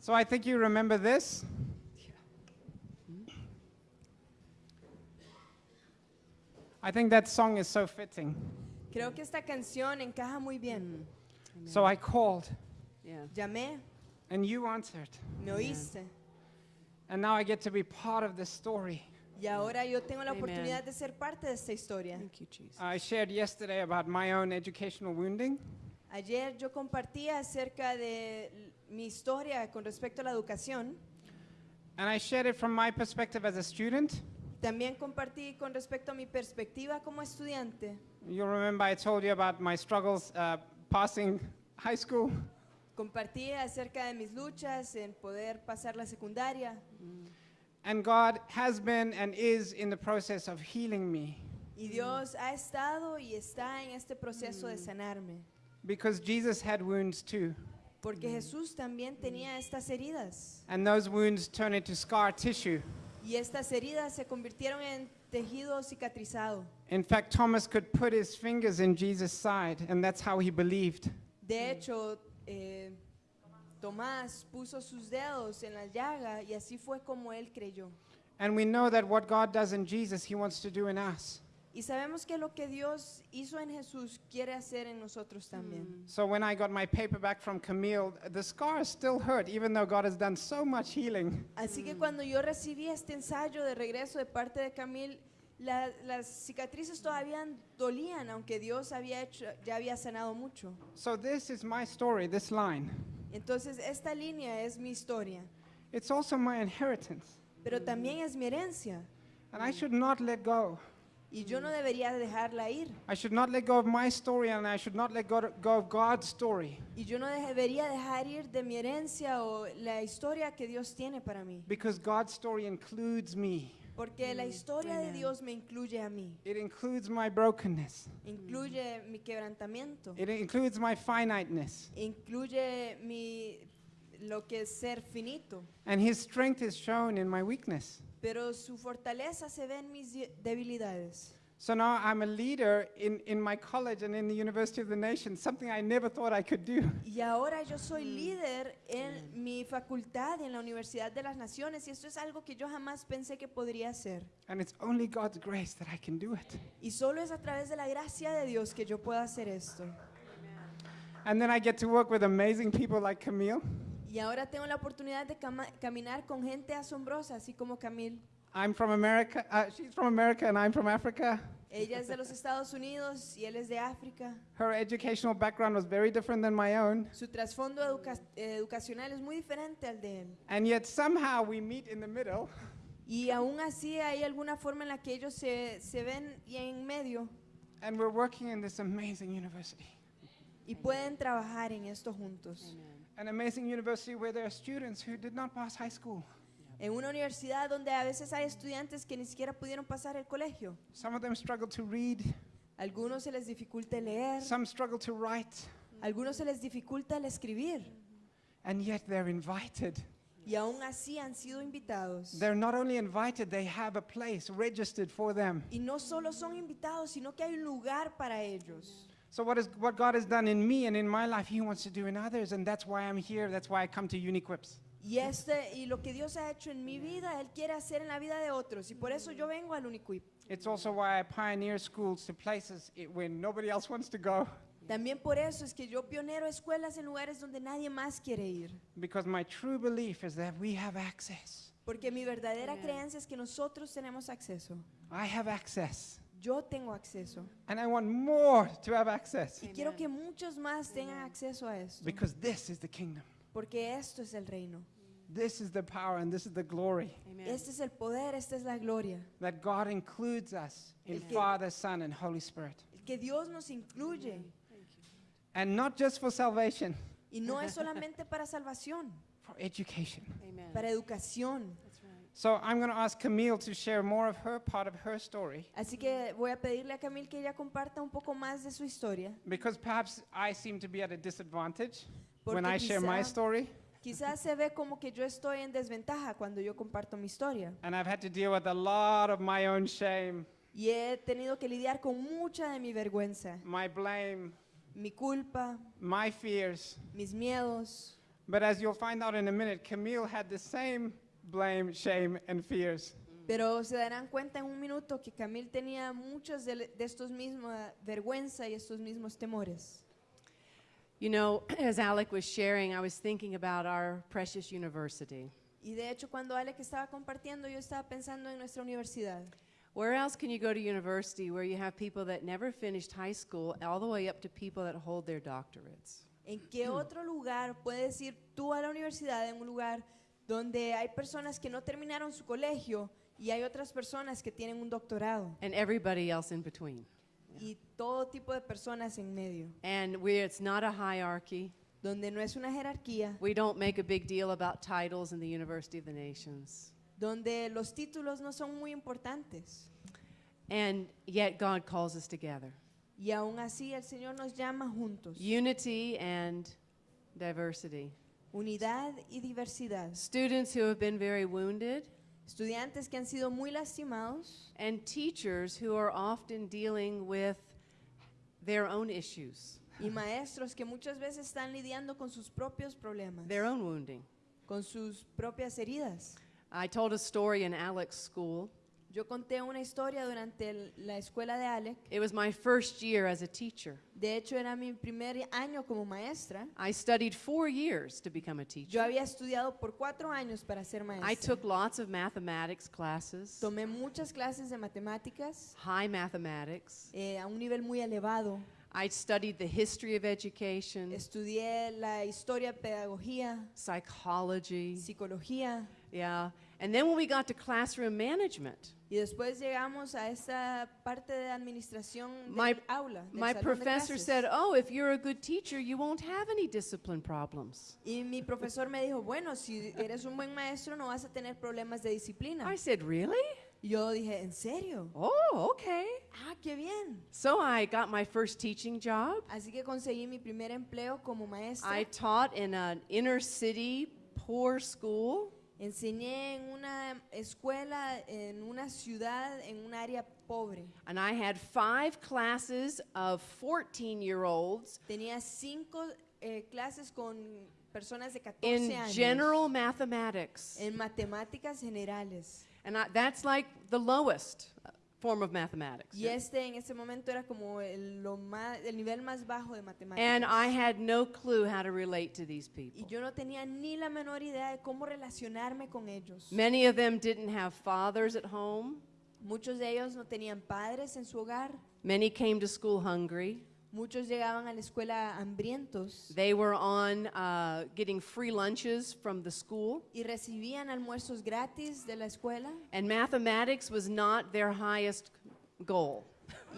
So I think you remember this. I think that song is so fitting. Creo que esta canción encaja muy bien. So I called, Yeah. Llamé, and you answered. me oíste. And now I get to be part of this story. Y ahora yo tengo la Amen. oportunidad de ser parte de esta historia. Thank you, Jesus. I shared yesterday about my own educational wounding. Ayer yo compartía acerca de mi historia con respecto a la educación. And I shared it from my perspective as a student. También compartí con respecto a mi perspectiva como estudiante. You'll remember I told you about my struggles uh, passing high school. Compartí acerca de mis luchas en poder pasar la secundaria. And God has been and is in the process of healing me Y Dios ha estado y está en este proceso de sanarme. because Jesus had wounds too. Porque mm. Jesús también tenía mm. estas heridas. And those wounds turn into scar tissue. Y estas heridas se convirtieron en tejido cicatrizado. In fact, Thomas could put his fingers in Jesus' side, and that's how he believed. De mm. hecho, eh, Tomás puso sus dedos en la llaga y así fue como él creyó. And we know that what God does in Jesus, he wants to do in us. Y sabemos que lo que Dios hizo en Jesús quiere hacer en nosotros también. So when I got my paper back from Camille, the scars still hurt, even though God has done so much healing. Así que cuando yo recibí este ensayo de regreso de parte de Camil, la- las cicatrices todavía dolían, aunque Dios había hecho, ya había sanado mucho. So this is my story, this line. Entonces, esta línea es mi historia, It's also my inheritance. pero también es mi herencia. And I should not let go. Y yo no debería dejarla ir. I should not let go of my story, and I should not let go, go of God's story. Y yo no debería dejar ir de mi herencia o la historia que Dios tiene para mí. Because God's story includes me, Porque la historia de. Dios me incluye a mí. it includes my brokenness, Incluye mi quebrantamiento. it includes my finiteness. Incluye mi, lo que es ser finito. And His strength is shown in my weakness. Pero su fortaleza se ve en mis debilidades. So now I'm a leader in, in my college and in the University of the Nation, something I never thought I could do. Y ahora yo soy mm. líder en mm. mi facultad y en la Universidad de las Naciones y esto es algo que yo jamás pensé que podría hacer. And it's only God's grace that I can do it. Y solo es a través de la gracia de Dios que yo puedo hacer esto. And then I get to work with amazing people like Camille. Y ahora tengo la oportunidad de caminar con gente asombrosa, así como Camille. I'm from America, uh, she's from America, and I'm from Africa. Ella es de los Estados Unidos y él es de África. Her educational background was very different than my own. Su trasfondo educa- educacional es muy diferente al de él. And yet somehow we meet in the middle Y aún así hay alguna forma en la que ellos se, se ven y en medio and we're working in this amazing university. y pueden trabajar en esto juntos. Amen. An amazing university where there are students who did not pass high school. En una universidad donde a veces hay estudiantes que ni siquiera pudieron pasar el colegio. Some of them struggle to read, Algunos se les dificulta leer, some struggle to write, algunos se les dificulta el escribir and yet they're invited. y aún así han sido invitados. They're not only invited, they have a place registered for them. Y no solo son invitados, sino que hay un lugar para ellos. So what is what God has done in me and in my life, He wants to do in others, and that's why I'm here. That's why I come to Uniquips. Y, este, y lo que Dios ha hecho en mi vida, Él quiere hacer en la vida de otros. Y por eso yo vengo al Uniquip. It's also why I pioneer schools to places where nobody else wants to go, También por eso es que yo pionero escuelas en lugares donde nadie más quiere ir. because my true belief is that we have access. Porque mi verdadera creencia es que nosotros tenemos acceso. I have access, Yo tengo acceso. and I want more to have access, Y quiero que muchos más tengan acceso a esto. because this is the kingdom. Porque esto es el reino. This is the power and this is the glory Amen. Este es el poder, esta es la gloria. that God includes us in que- Father, Son, and Holy Spirit. Que Dios nos incluye. And not just for salvation, Y no es solamente para salvación, for education. Amen. para educación. So I'm going to ask Camille to share more of her part of her story Así que voy a pedirle a Camil que ella comparta un poco más de su historia. because perhaps I seem to be at a disadvantage Porque when I share my quizá- story. Quizás se ve como que yo estoy en desventaja cuando yo comparto mi historia. And I've had to deal with a lot of my own shame, Y he tenido que lidiar con mucha de mi vergüenza, my blame, mi culpa, my fears, mis miedos, But as you'll find out in a minute, Camille had the same blame, shame, and fears. Pero se darán cuenta en un minuto que Camil tenía muchos de, de estos mismos vergüenza y estos mismos temores. You know, as Alec was sharing, I was thinking about our precious university. Y de hecho, cuando Alec estaba compartiendo, yo estaba pensando en nuestra universidad. Where else can you go to university where you have people that never finished high school all the way up to people that hold their doctorates? ¿En qué otro lugar puedes ir tú a la universidad en un lugar donde hay personas que no terminaron su colegio y hay otras personas que tienen un doctorado And everybody else in between. y todo tipo de personas en medio, And we, it's not a hierarchy. donde no es una jerarquía, We don't make a big deal about titles in the University of the Nations. donde los títulos no son muy importantes And yet God calls us together. y aún así el Señor nos llama juntos, Unity and diversity. Unidad y diversidad. Students who have been very wounded Estudiantes que han sido muy lastimados and teachers who are often dealing with their own issues, y maestros que muchas veces están lidiando con sus propios problemas, their own wounding. con sus propias heridas. I told a story in Alec's school. Yo conté una historia durante la escuela de Alec. It was my first year as a teacher. De hecho, era mi primer año como maestra. I studied four years to become a Yo teacher. había estudiado por cuatro años para ser I maestra. took lots of mathematics classes, Tomé muchas clases de matemáticas high mathematics. eh, a un nivel muy elevado. I studied the history of education, Estudié la historia, pedagogía, psychology. psicología. Yeah. And then when we got to classroom management, Y después llegamos a esa parte de administración del My- aula. del my professor said, Oh, if you're a good teacher, you won't have any discipline problems. Y mi profesor me dijo, bueno, si eres un buen maestro no vas a tener problemas de disciplina. I said, Really? Yo dije, ¿en serio? Oh, okay. Ah, qué bien. So I got my first teaching job. Así que conseguí mi primer empleo como maestra. I taught in an inner city poor school. Enseñé en una escuela, en una ciudad, en un área pobre. And I had five classes of 14 year olds Tenía cinco eh, clases con personas de 14 in años general mathematics. en matemáticas generales. And I, that's like the lowest form of mathematics. Y este en ese momento era como el, lo más, el nivel más bajo de matemáticas. And I had no clue how to relate to these y people. yo no tenía ni la menor idea de cómo relacionarme con ellos. Many of them didn't have fathers at home. Muchos de ellos no tenían padres en su hogar. Many came to school hungry. Muchos llegaban a la escuela hambrientos They were on uh, getting free lunches from the school. y recibían almuerzos gratis de la escuela. And mathematics was not their highest goal.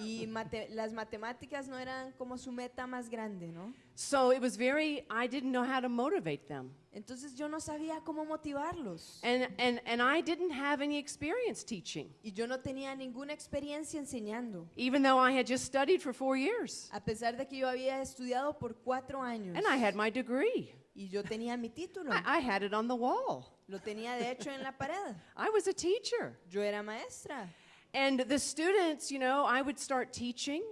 Y mate- las matemáticas no eran como su meta más grande, ¿no? So it was very, I didn't know how to motivate them. Entonces yo no sabía cómo motivarlos. And, and, and I didn't have any experience teaching, Y yo no tenía ninguna experiencia enseñando, even though I had just studied for four years. a pesar de que yo había estudiado por cuatro años. And I had my degree. Y yo tenía mi título. I, I had it on the wall. Lo tenía de hecho en la pared. I was a teacher. Yo era maestra. And the students, you know, I would start teaching,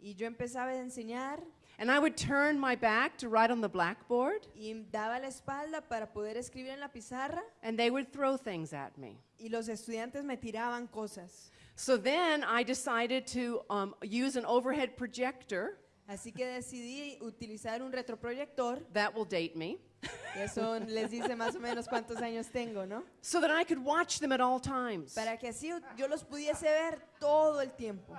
Y yo empezaba a enseñar and I would turn my back to write on the blackboard, y daba la espalda para poder escribir en la pizarra and they would throw things at me. y los estudiantes me tiraban cosas. So then I decided to um, use an overhead projector. Así que decidí utilizar un retroproyector. That will date me. Eso les dice más o menos cuántos años tengo, ¿no? So that I could watch them at all times. Para que así yo los pudiese ver todo el tiempo.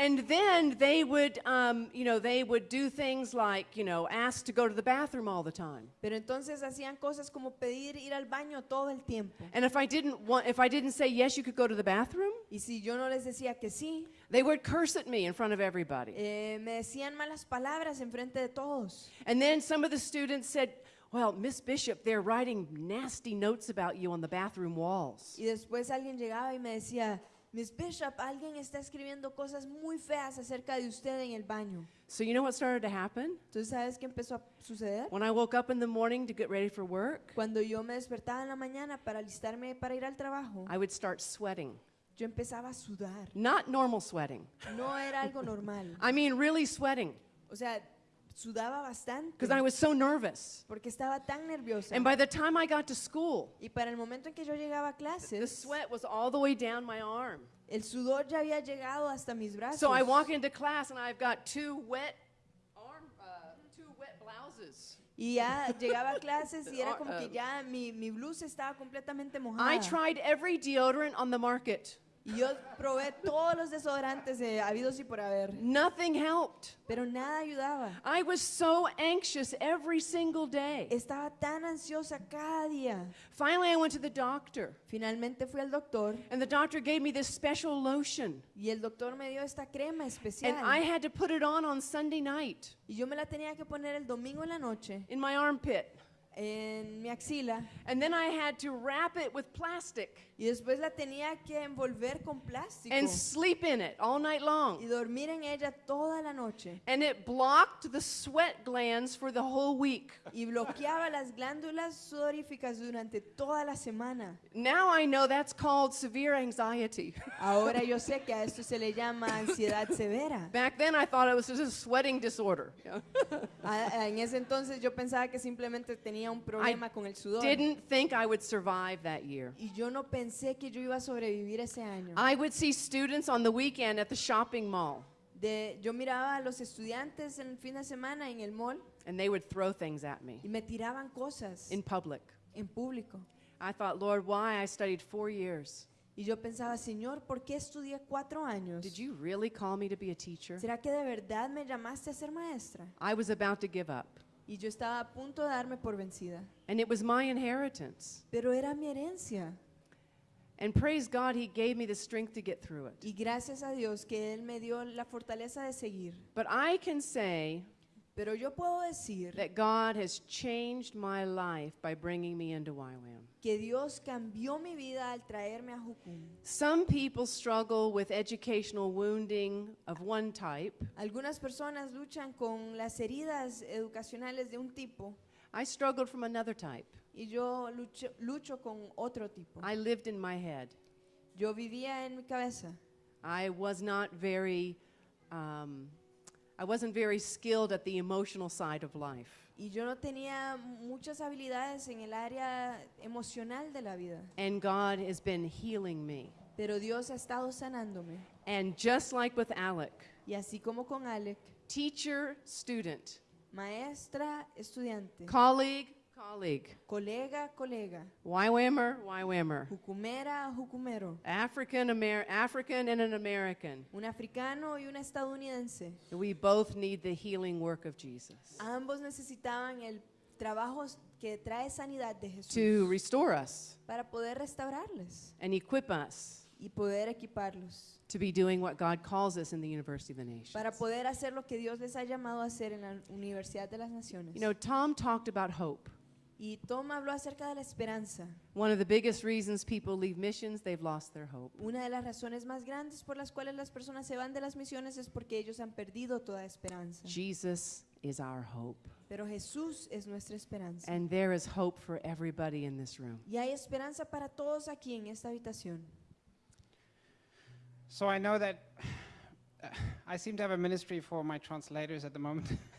And then they would, um, you know, they would do things like, you know, ask to go to the bathroom all the time. Pero entonces hacían cosas como pedir ir al baño todo el tiempo. And if I didn't want, if I didn't say yes, you could go to the bathroom, Y si yo no les decía que sí, they would curse at me in front of everybody. eh, me decían malas palabras en frente de todos. And then some of the students said, "Well, Miss Bishop, they're writing nasty notes about you on the bathroom walls." Y después alguien llegaba y me decía, Miss Bishop, alguien está escribiendo cosas muy feas acerca de usted en el baño. So you know what started to happen? ¿sabes qué empezó a suceder? When I woke up in the morning to get ready for work, Cuando yo me despertaba en la mañana para alistarme para ir al trabajo, I would start sweating. yo empezaba a sudar. Not normal sweating. No era algo normal. I mean really sweating. O sea, sudaba bastante because I was so nervous. porque estaba tan nerviosa. And by the time I got to school, Y para el momento en que yo llegaba a the sweat was all the way down my arm. el sudor ya había llegado hasta mis brazos. So I walk into class and I've got two wet arm, uh, two wet blouses. Y ya llegaba a clases y era como que um, ya mi, mi blusa estaba completamente mojada. I tried every deodorant on the market. Y yo probé todos los desodorantes de habidos y por haber, Nothing helped. pero nada ayudaba. I was so anxious every single day. Estaba tan ansiosa cada día. Finally, I went to the doctor, Finalmente fui al doctor and the doctor gave me this special lotion. y el doctor me dio esta crema especial. And I had to put it on on Sunday night y yo me la tenía que poner el domingo en la noche in my armpit. En mi axila And then I had to wrap it with plastic y después la tenía que envolver con plástico and sleep in it all night long. y dormir en ella toda la noche. And it blocked the sweat glands for the whole week. Y bloqueaba las glándulas sudoríficas durante toda la semana. Now I know that's called severe anxiety. Ahora yo sé que a esto se le llama ansiedad severa. Back then I thought it was just a sweating disorder. En ese entonces yo pensaba que simplemente tenía un problema con el sudor. Didn't think I would survive that year. Y yo no pensé que yo iba a sobrevivir ese año. I would see students on the weekend at the shopping mall, De, yo miraba a los estudiantes en el fin de semana en el mall and they would throw things at me y me tiraban cosas in public. en público. I thought, Lord, why? I studied four years. Y yo pensaba, Señor, ¿por qué estudié cuatro años? Did you really call me to be a teacher? ¿Será que de verdad me llamaste a ser maestra? I was about to give up. Y yo estaba a punto de darme por vencida. And it was my inheritance. Pero era mi herencia. And praise God, He gave me the strength to get through it. Y gracias a Dios que Él me dio la fortaleza de seguir. But I can say Pero yo puedo decir that God has changed my life by bringing me into YWAM. que Dios cambió mi vida al traerme a Jucum. Some people struggle with educational wounding of one type. Algunas personas luchan con las heridas educacionales de un tipo I struggled from another type. y yo lucho, lucho con otro tipo. I lived in my head. Yo vivía en mi cabeza. I was not very, um, I wasn't very skilled at the emotional side of life. Y yo no tenía muchas habilidades en el área emocional de la vida. And God has been healing me. Pero Dios ha estado sanándome. And just like with Alec, Y así como con Alec, teacher, student, maestra, estudiante, colleague, colleague, colega, colega, YWAMer, YWAMer, jucumera, jucumero, African, Amer- African and an American. un africano y un estadounidense. We both need the healing work of Jesus Ambos necesitaban el trabajo que trae sanidad de Jesús to restore us para poder restaurarles and equip us y poder equiparlos, to be doing what God calls us in the University of the Nations. para poder hacer lo que Dios les ha llamado a hacer en la Universidad de las Naciones. You know, Tom talked about hope. Y Tom habló acerca de la esperanza. One of the biggest reasons people leave missions, they've lost their hope. Una de las razones más grandes por las cuales las personas se van de las misiones es porque ellos han perdido toda esperanza. Jesus is our hope. Pero Jesús es nuestra esperanza. And there is hope for everybody in this room. Y hay esperanza para todos aquí en esta habitación. So I know that I seem to have a ministry for my translators at the moment.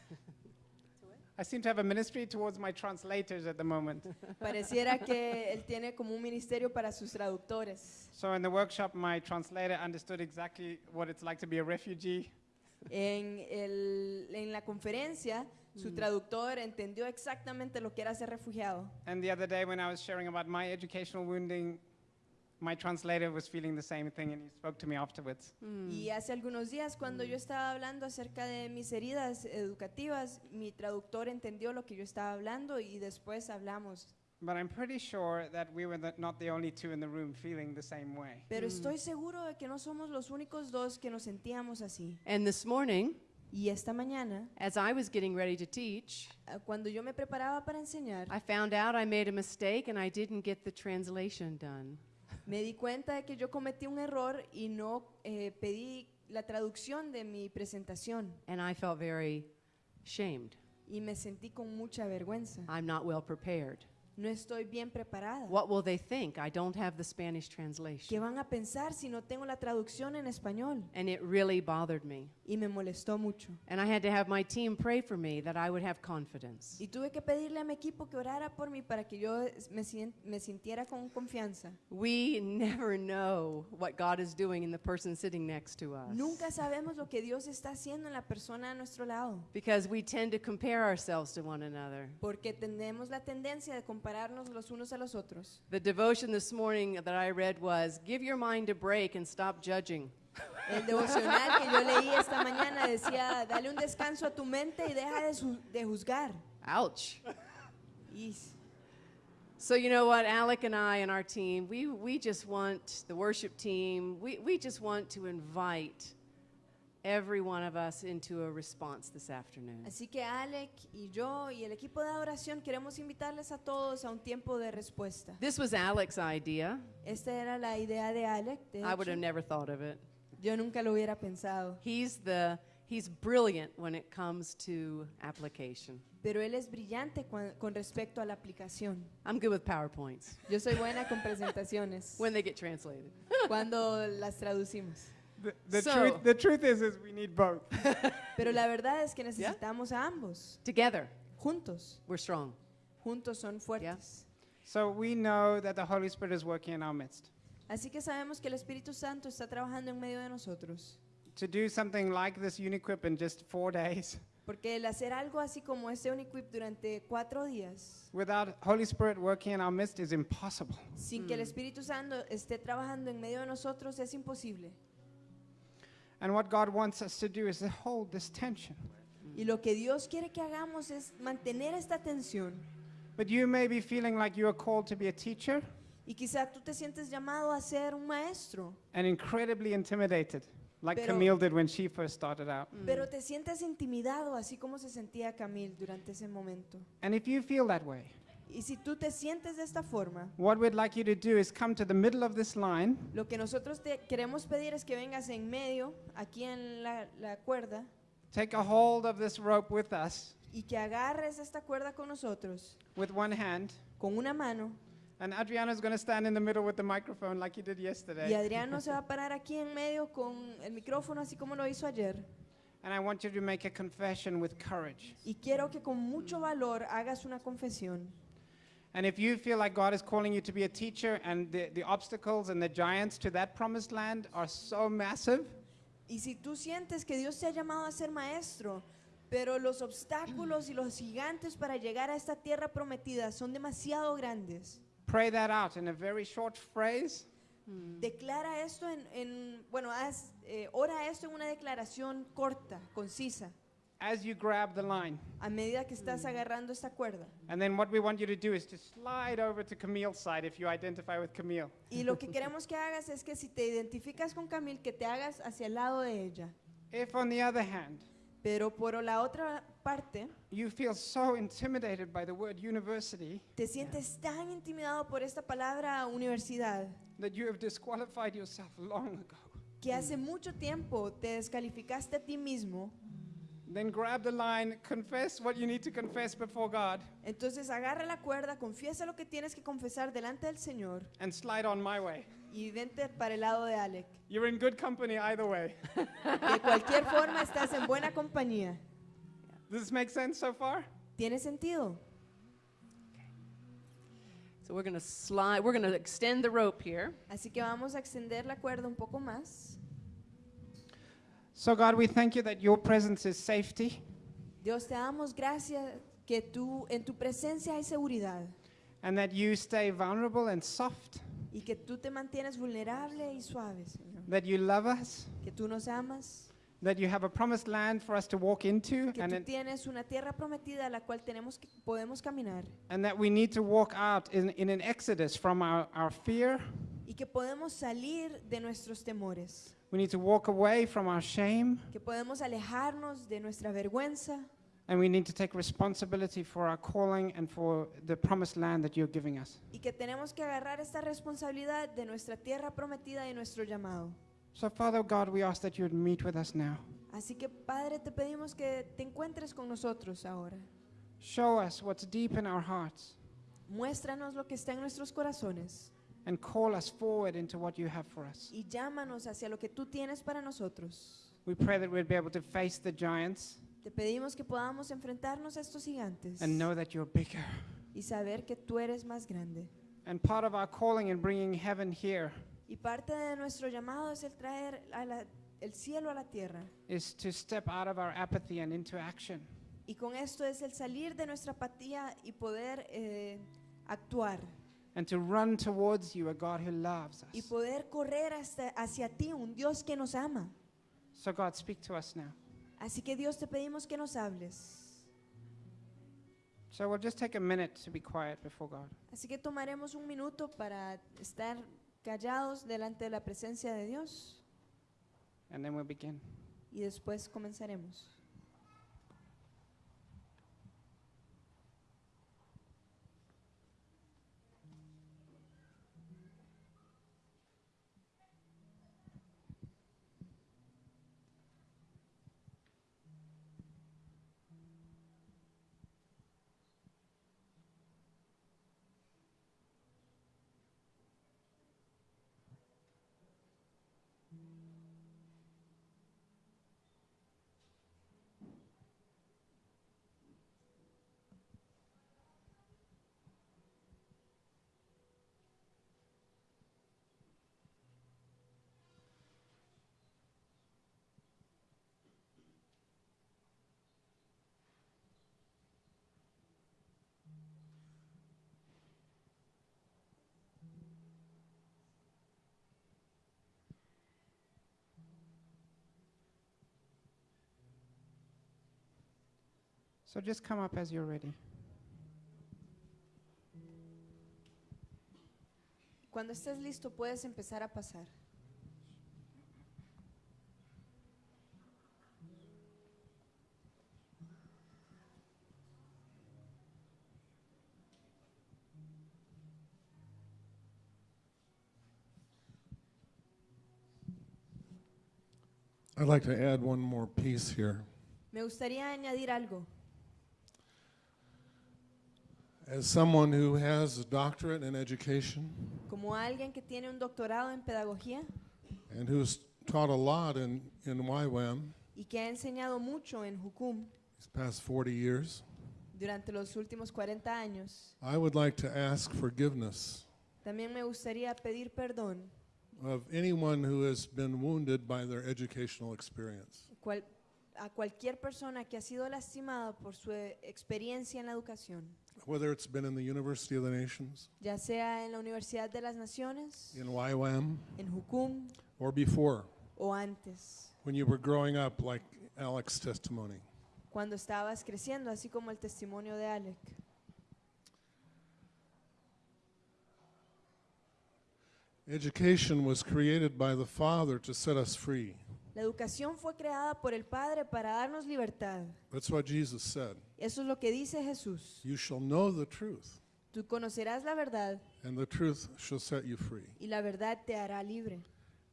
I seem to have a ministry towards my translators at the moment. Pareciera que él tiene como un ministerio para sus traductores. So in the workshop, my translator understood exactly what it's like to be a refugee. En, el- en la conferencia, su traductor entendió exactamente lo que era ser refugiado. And the other day, when I was sharing about my educational wounding, my translator was feeling the same thing and he spoke to me afterwards. Y hace algunos días, cuando yo estaba hablando acerca de mis heridas educativas, mi traductor entendió lo que yo estaba hablando y después hablamos. But I'm pretty sure that we were the, not the only two in the room feeling the same way. Pero estoy seguro de que no somos los únicos dos que nos sentíamos así. And this morning, Y esta mañana, as I was getting ready to teach, ah, cuando yo me preparaba para enseñar, I found out I made a mistake and I didn't get the translation done. Me di cuenta de que yo cometí un error y no eh, pedí la traducción de mi presentación. And I felt very shamed. Y me sentí con mucha vergüenza. I'm not well prepared. No estoy bien preparada. What will they think? I don't have the Spanish ¿Qué translation. van a pensar si no tengo la traducción en español? And it really bothered me. Y me molestó mucho. And I had to have my team pray for me that I would have confidence. Y tuve que pedirle a mi equipo que orara por mí para que yo me, sien- me sintiera con confianza. We never know what God is doing in the person sitting next to us. Nunca sabemos lo que Dios está haciendo en la persona a nuestro lado, Because we tend to compare ourselves to one another. porque tenemos la tendencia de compararnos los unos a los otros. The devotion this morning that I read was Give your mind a break and stop judging. El devocional que yo leí esta mañana decía, dale un descanso a tu mente y deja de, su- de juzgar. Ouch. So, you know what? Alec and I and our team, we, we just want, the worship team, we, we just want to invite every one of us into a response this afternoon. Así que Alec y yo y el equipo de adoración queremos invitarles a todos a un tiempo de respuesta. This was Alec's idea. Esta era la idea de Alec. de I would have never thought of it. Yo nunca lo hubiera pensado. He's the he's brilliant when it comes to application. Pero él es brillante con respecto a la aplicación. I'm good with PowerPoints Yo soy buena con presentaciones when they get translated. cuando las traducimos. The, the, So- truth, the truth is, is we need both. Pero la verdad es que necesitamos a ambos, Together, juntos. we're strong. Juntos son fuertes. So we know that the Holy Spirit is working in our midst. Así que sabemos que el Espíritu Santo está trabajando en medio de nosotros. To do something like this Uniquip in just four days Porque el hacer algo así como este Uniquip durante cuatro días, without Holy Spirit working in our midst is impossible. sin que el Espíritu Santo esté trabajando en medio de nosotros, es imposible. And what God wants us to do is to hold this tension. Y lo que Dios quiere que hagamos es mantener esta tensión. But you may be feeling like you are called to be a teacher Y quizá tú te sientes llamado a ser un maestro, and incredibly intimidated, like Pero- Camille did when she first started out. pero te sientes intimidado, así como se sentía Camil durante ese momento. And if you feel that way, Y si tú te sientes de esta forma, what we'd like you to do is come to the middle of this line lo que nosotros te queremos pedir es que vengas en medio, aquí en la, la cuerda, Take a hold of this rope with us y que agarres esta cuerda con nosotros, with one hand. con una mano, And Adriana's going to stand in the middle with the microphone like he did y yesterday. Adriano se va a parar aquí en medio con el micrófono, así como lo hizo ayer. And I want you to make a confession with courage. Y quiero que con mucho valor hagas una confesión. And if you feel like God is calling you to be a teacher and the, the obstacles and the giants to that promised land are so massive, Y si tú sientes que Dios te ha llamado a ser maestro, pero los obstáculos y los gigantes para llegar a esta tierra prometida son demasiado grandes, pray that out in a very short phrase. declara esto en, en- bueno, haz, eh, ora esto en una declaración corta, concisa, as you grab the line. a medida que estás agarrando esta cuerda. And then what we want you to do is to slide over to Camille's side if you identify with Camille. Y lo que queremos que hagas es que si te identificas con Camil, que te hagas hacia el lado de ella. If, on the other hand, Pero por la otra parte, you feel so intimidated by the word university te sientes tan intimidado por esta palabra universidad that you have disqualified yourself long ago, que hace mucho tiempo te descalificaste a ti mismo, then grab the line, confess what you need to confess before God, entonces agarra la cuerda, confiesa lo que tienes que confesar delante del Señor and slide on my way. Y vente para el lado de Alec. You're in good company either way. De cualquier forma estás en buena compañía. Does this make sense so far? ¿Tiene sentido? So we're going to slide, we're going to extend the rope here. Así que vamos a extender la cuerda un poco más. So, God, we thank you that your presence is safety Dios, te damos gracias que tú en tu presencia hay seguridad and that you stay vulnerable and soft, y que tú te mantienes vulnerable y suave, Señor. that you love us, Que tú nos amas, that you have a promised land for us to walk into, que and, tú tienes una tierra prometida a la cual tenemos que, podemos caminar. and that we need to walk out in, in an exodus from our, our fear. y que podemos salir de nuestros temores, We need to walk away from our shame, que podemos alejarnos de nuestra vergüenza and we need to take responsibility for our calling and for the promised land that you're giving us. y que tenemos que agarrar esta responsabilidad de nuestra tierra prometida y nuestro llamado. So, Father God, we ask that you would meet with us now. Así que Padre, te pedimos que te encuentres con nosotros ahora. Show us what's deep in our hearts Muéstranos lo que está en nuestros corazones and call us forward into what you have for us. y llámanos hacia lo que tú tienes para nosotros. We pray that we'd be able to face the giants Te pedimos que podamos enfrentarnos a estos gigantes and know that you're bigger. y saber que tú eres más grande. And part of our calling in bringing heaven here Y parte de nuestro llamado es el traer a la- el cielo a la tierra. is to step out of our apathy and into action. Y con esto es el salir de nuestra apatía y poder eh, actuar. And to run towards you, a God who loves Y us. poder correr hasta, hacia ti, un Dios que nos ama. So, God, speak to us now. Así que Dios te pedimos que nos hables. So, we'll just take a minute to be quiet before God. Así que tomaremos un minuto para estar callados delante de la presencia de Dios And then we'll begin. y después comenzaremos. So, just come up as you're ready. Cuando estés listo puedes empezar a pasar. I'd like to add one more piece here. Me gustaría añadir algo. As someone who has a doctorate in education Como alguien que tiene un doctorado en pedagogía and who's taught a lot in, in YWAM y que ha enseñado mucho en Jucum these past 40 years, durante los últimos 40 años, I would like to ask forgiveness también me gustaría pedir perdón of anyone who has been wounded by their educational experience. cual- a cualquier persona que ha sido lastimada por su eh, experiencia en la educación, Whether it's been in the University of the Nations, ya sea en la Universidad de las Naciones, in YWAM, en Jucum or before, o antes, when you were growing up like Alex's testimony. cuando estabas creciendo, así como el testimonio de Alec. Education was created by the Father to set us free. La educación fue creada por el Padre para darnos libertad. That's what Jesus said. Eso es lo que dice Jesús. You shall know the truth, Tú conocerás la verdad and the truth shall set you free. y la verdad te hará libre.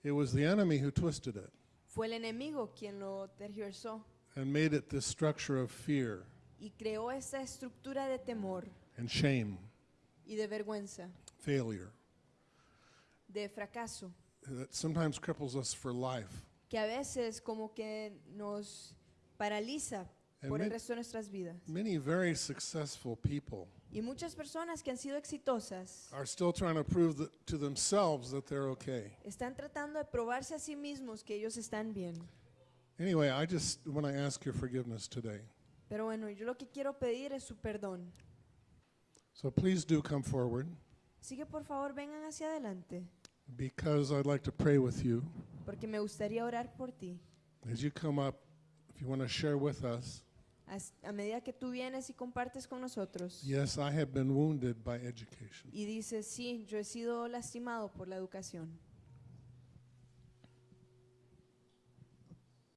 It was the enemy who twisted it Fue el enemigo quien lo tergiversó and made it this structure of fear y creó esta estructura de temor and shame, y de vergüenza, failure de fracaso, that sometimes cripples us for life. Que a veces como que nos paraliza And por el resto de nuestras vidas. many very successful people Y muchas personas que han sido exitosas are still trying to prove that, to themselves that they're okay. están tratando de probarse a sí mismos que ellos están bien. Anyway, I just want to ask your forgiveness today. Pero bueno, yo lo que quiero pedir es su perdón. So please do come forward Así que por favor vengan hacia adelante, because I'd like to pray with you. Porque me gustaría orar por ti. As you come up, if you want to share with us, As- A medida que tú vienes y compartes con nosotros yes, I have been wounded by education. y dices, sí, yo he sido lastimado por la educación.